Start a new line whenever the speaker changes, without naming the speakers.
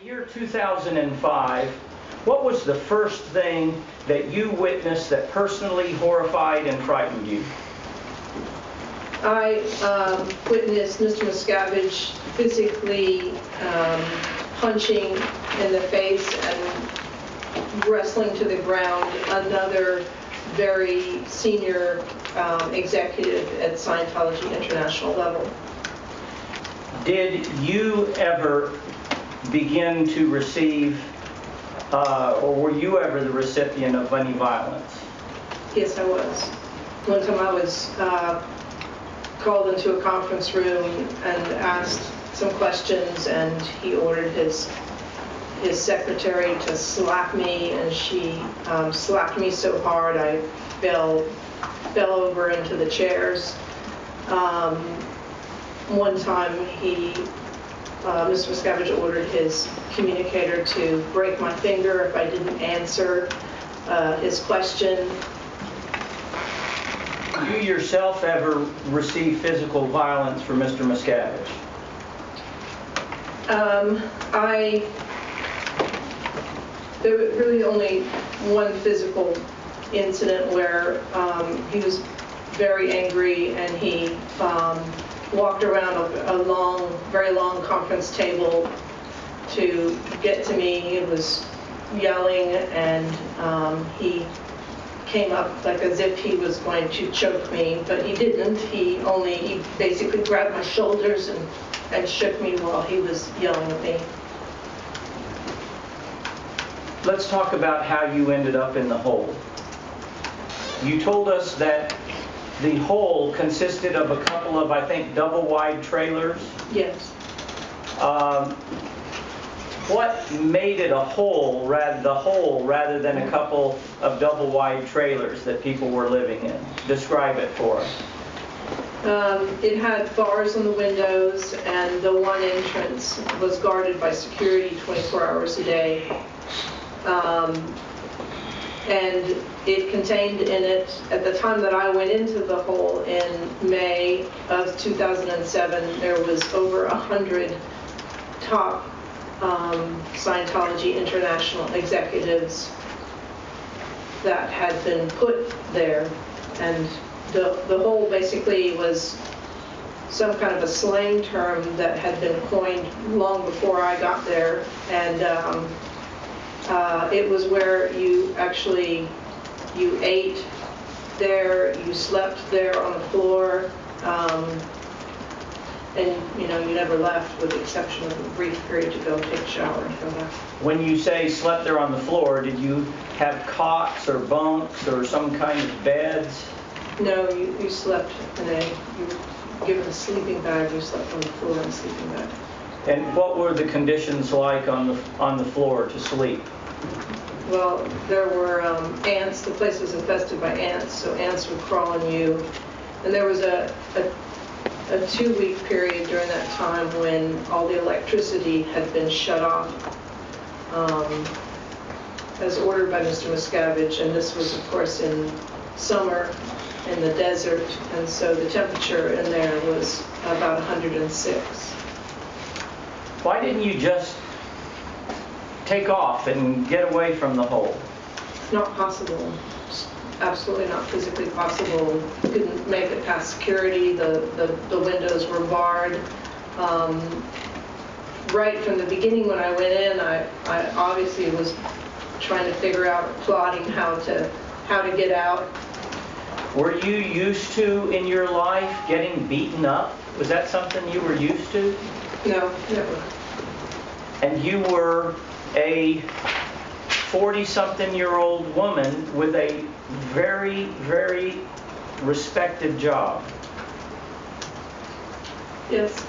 the year 2005, what was the first thing that you witnessed that personally horrified and frightened you?
I um, witnessed Mr. Miscavige physically um, punching in the face and wrestling to the ground another very senior um, executive at Scientology International level.
Did you ever begin to receive, uh, or were you ever the recipient of any violence?
Yes, I was. One time I was uh, called into a conference room and asked some questions, and he ordered his his secretary to slap me, and she um, slapped me so hard I fell fell over into the chairs. Um, one time he, uh, Mr. Miscavige ordered his communicator to break my finger if I didn't answer uh, his question.
You yourself ever received physical violence from Mr. Miscavige?
Um, I, there was really only one physical incident where um, he was very angry and he um, walked around a, a long, very long conference table to get to me. He was yelling and um, he came up like as if he was going to choke me, but he didn't. He only, he basically grabbed my shoulders and, and shook me while he was yelling at me.
Let's talk about how you ended up in the hole. You told us that the hole consisted of a couple of, I think, double-wide trailers.
Yes.
Um, What made it a hole, rather, the hole, rather than a couple of double-wide trailers that people were living in? Describe it for us.
Um, It had bars on the windows, and the one entrance was guarded by security 24 hours a day. Um, And it contained in it, at the time that I went into the hole in May of 2007, there was over 100 top um, Scientology International executives that had been put there. And the, the hole basically was some kind of a slang term that had been coined long before I got there. And um, uh, it was where you actually, you ate there, you slept there on the floor, um, and, you know, you never left with the exception of a brief period to go take a shower and come back.
When you say slept there on the floor, did you have cots or bunks or some kind of beds?
No, you, you slept in a, you were given a sleeping bag, you slept on the floor in a sleeping bag.
And what were the conditions like on the, on the floor to sleep?
Well, there were um, ants, the place was infested by ants, so ants would crawl on you. And there was a, a, a two-week period during that time when all the electricity had been shut off, um, as ordered by Mr. Miscavige, and this was, of course, in summer in the desert, and so the temperature in there was about 106.
Why didn't you just take off and get away from the hole?
Not possible. Absolutely not physically possible. Couldn't make it past security. The, the, the windows were barred. Um, right from the beginning when I went in, I, I obviously was trying to figure out, plotting how to, how to get out.
Were you used to, in your life, getting beaten up? Was that something you were used to?
No, never.
And you were a 40-something-year-old woman with a very, very respected job.
Yes.